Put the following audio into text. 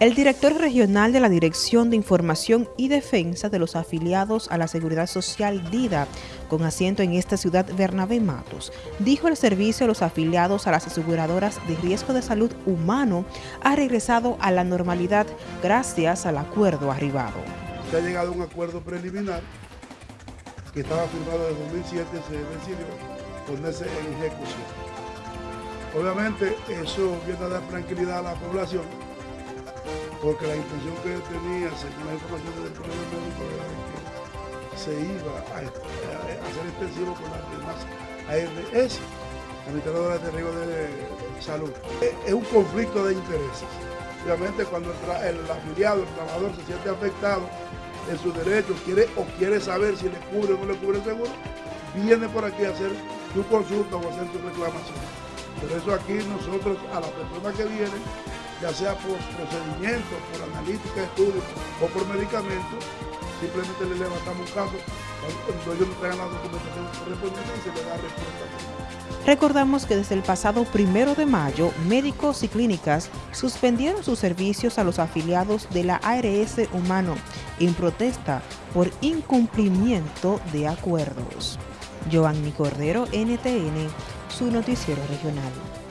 El director regional de la Dirección de Información y Defensa de los afiliados a la Seguridad Social DIDA, con asiento en esta ciudad Bernabé Matos, dijo el servicio a los afiliados a las aseguradoras de riesgo de salud humano ha regresado a la normalidad gracias al acuerdo arribado. Se ha llegado a un acuerdo preliminar que estaba firmado en 2007, se decidió ponerse en ejecución. Obviamente eso viene a dar tranquilidad a la población porque la intención que yo tenía, según la información del Colegio Médico, era que se iba a, hacer extensivo con las demás ARS, Administradoras de Riesgo de Salud. Es un conflicto de intereses. Obviamente cuando el, afiliado, el trabajador se siente afectado en sus derechos, quiere o quiere saber si le cubre o no le cubre el seguro, viene por aquí a hacer su consulta o hacer su reclamación. Por eso aquí nosotros a las personas que vienen ya sea por procedimiento, por analítica, estudio o por medicamento, simplemente le levantamos un caso cuando ellos nos traigan la documentación. Recordamos que desde el pasado primero de mayo, médicos y clínicas suspendieron sus servicios a los afiliados de la ARS Humano en protesta por incumplimiento de acuerdos. Giovanni Cordero, NTN, su noticiero regional.